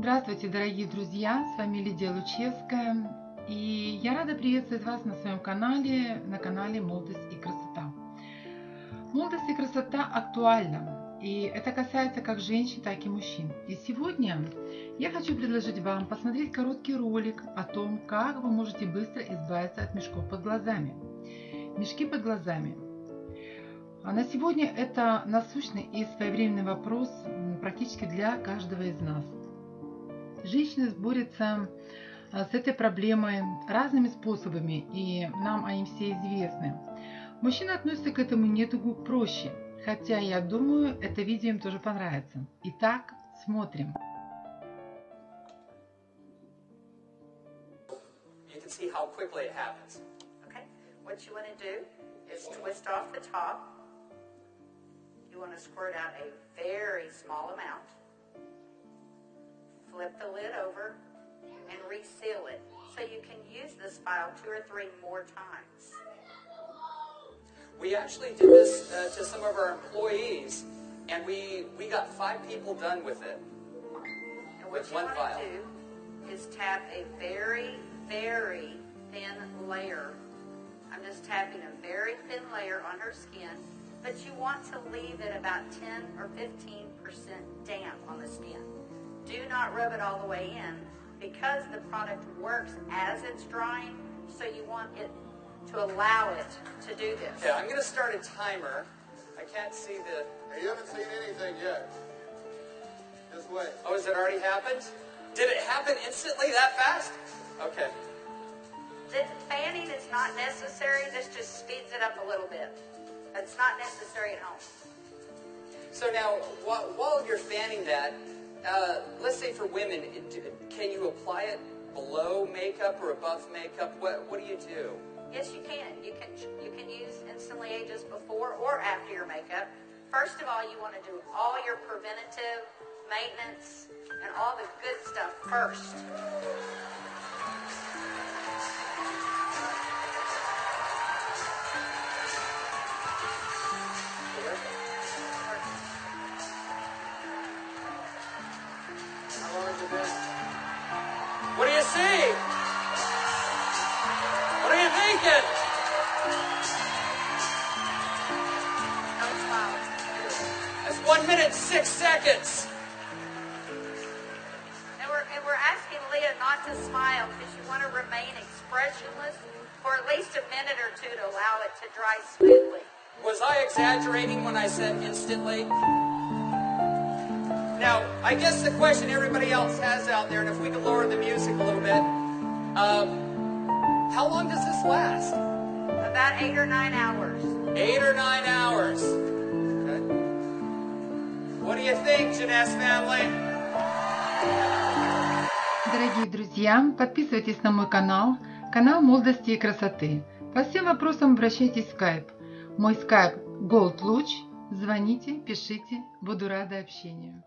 Здравствуйте, дорогие друзья! С вами Лидия Лучевская. И я рада приветствовать вас на своем канале, на канале Молодость и красота. Молодость и красота актуальна. И это касается как женщин, так и мужчин. И сегодня я хочу предложить вам посмотреть короткий ролик о том, как вы можете быстро избавиться от мешков под глазами. Мешки под глазами а на сегодня это насущный и своевременный вопрос практически для каждого из нас. Женщины борются а, с этой проблемой разными способами, и нам они все известны. Мужчины относятся к этому недугу проще, хотя я думаю, это видео им тоже понравится. Итак, смотрим. You can see how quickly it happens. Okay, what you want to do is twist off the top You want to squirt out a very small amount. Flip the lid over and reseal it so you can use this file two or three more times. We actually did this uh, to some of our employees, and we we got five people done with it. And what With you one want vial. to do is tap a very, very thin layer. I'm just tapping a very thin layer on her skin but you want to leave it about 10 or 15% damp on the skin. Do not rub it all the way in because the product works as it's drying, so you want it to allow it to do this. Yeah, I'm going to start a timer. I can't see the. Hey, you haven't seen anything yet. Just wait. Oh, has it already happened? Did it happen instantly that fast? Okay. The fanning is not necessary. This just speeds it up a little bit. It's not necessary at home. So now, while, while you're fanning that, uh, let's say for women, can you apply it below makeup or above makeup? What What do you do? Yes, you can. You can you can use Instantly Ageless before or after your makeup. First of all, you want to do all your preventative maintenance and all the good stuff first. One minute six seconds. And we're, and we're asking Leah not to smile because you want to remain expressionless for at least a minute or two to allow it to dry smoothly. Was I exaggerating when I said instantly? Now, I guess the question everybody else has out there, and if we could lower the music a little bit, um, how long does this last? About eight or nine hours. Eight or nine hours. You think, Janess family? Дорогие друзья, подписывайтесь на мой канал, канал молодости и красоты. По всем вопросам обращайтесь в Skype. Мой Skype Gold Луч. Звоните, пишите, буду рада общению.